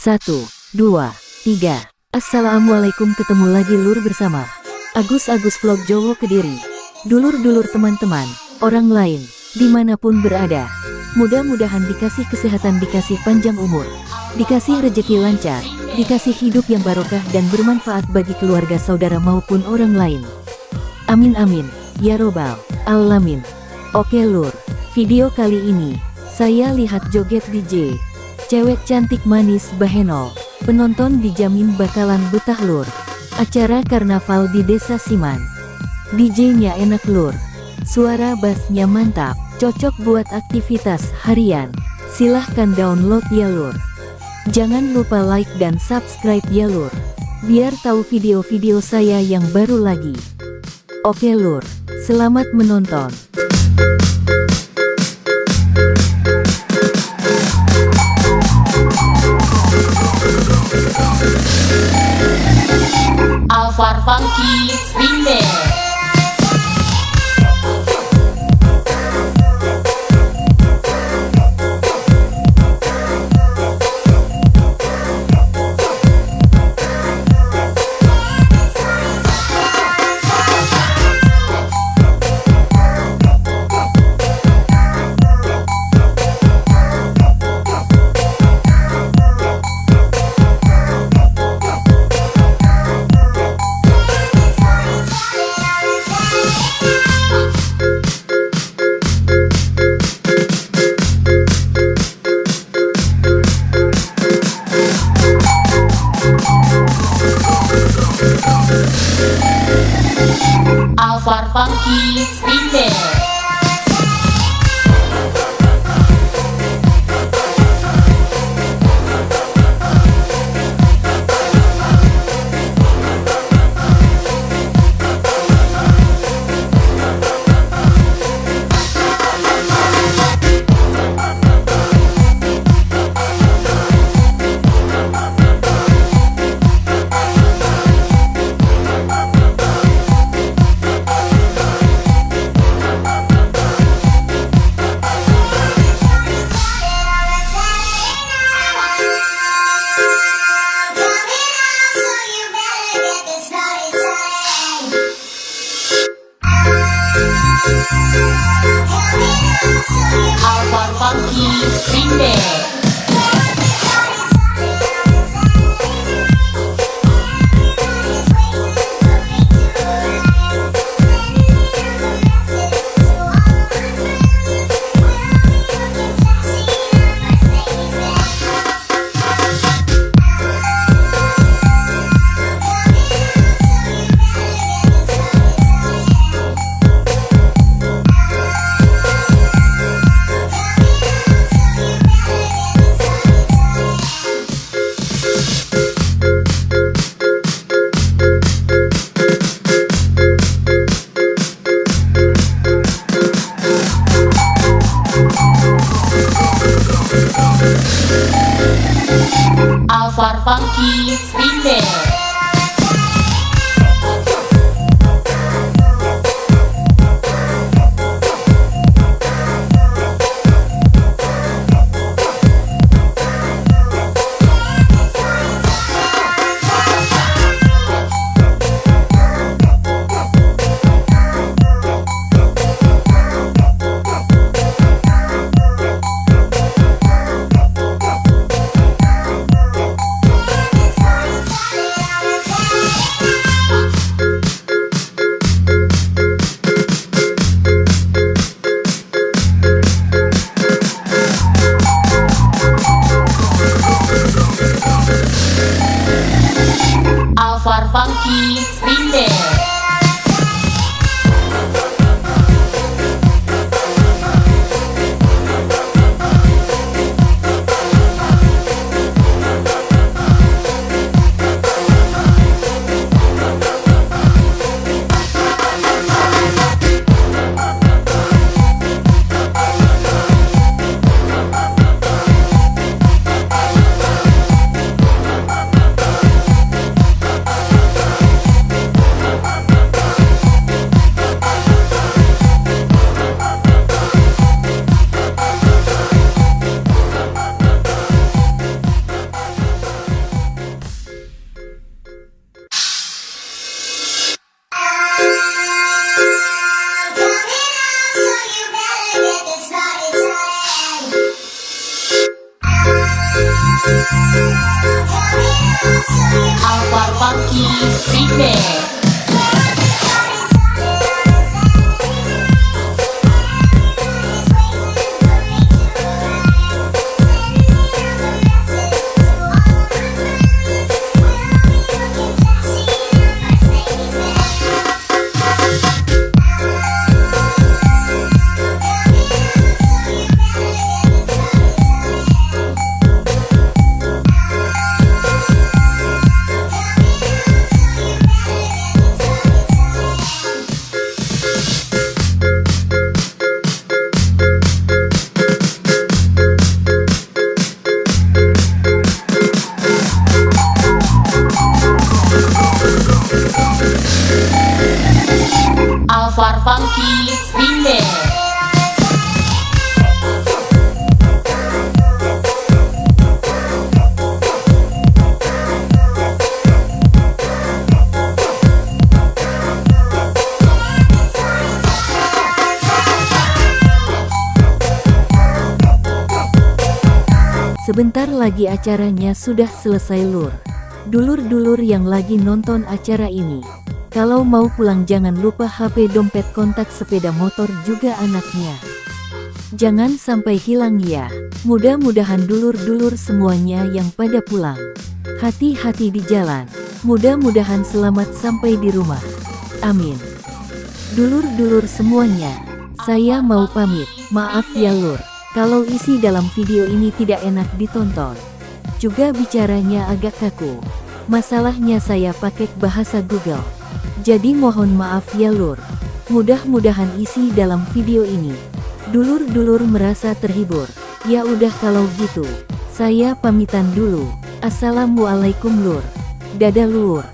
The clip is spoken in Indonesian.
Satu, dua, tiga. Assalamualaikum ketemu lagi lur bersama Agus-Agus Vlog Jowo Kediri. Dulur-dulur teman-teman, orang lain, di mana pun berada. Mudah-mudahan dikasih kesehatan, dikasih panjang umur, dikasih rejeki lancar, dikasih hidup yang barokah dan bermanfaat bagi keluarga saudara maupun orang lain. Amin amin, ya robbal alamin. Oke lur, video kali ini, saya lihat joget DJ. Cewek cantik manis bahenol, penonton dijamin bakalan betah lur. Acara karnaval di Desa Siman. DJ-nya enak lur. Suara bassnya mantap, cocok buat aktivitas harian. Silahkan download ya lur. Jangan lupa like dan subscribe ya lur. Biar tahu video-video saya yang baru lagi. Oke lur, selamat menonton. be there Alvar Funky Remix Alvar Funky Remix Alvar Funky Remix Alvar Funky Remix Alvar Funky Remix Alvar Funky Remix Sebentar lagi acaranya sudah selesai lur. Dulur-dulur yang lagi nonton acara ini. Kalau mau pulang jangan lupa HP dompet kontak sepeda motor juga anaknya. Jangan sampai hilang ya. Mudah-mudahan dulur-dulur semuanya yang pada pulang. Hati-hati di jalan. Mudah-mudahan selamat sampai di rumah. Amin. Dulur-dulur semuanya, saya mau pamit. Maaf ya lur, kalau isi dalam video ini tidak enak ditonton. Juga bicaranya agak kaku. Masalahnya saya pakai bahasa Google. Jadi mohon maaf ya lur. Mudah-mudahan isi dalam video ini. Dulur-dulur merasa terhibur. Ya udah kalau gitu. Saya pamitan dulu. Assalamualaikum lur. Dadah lur.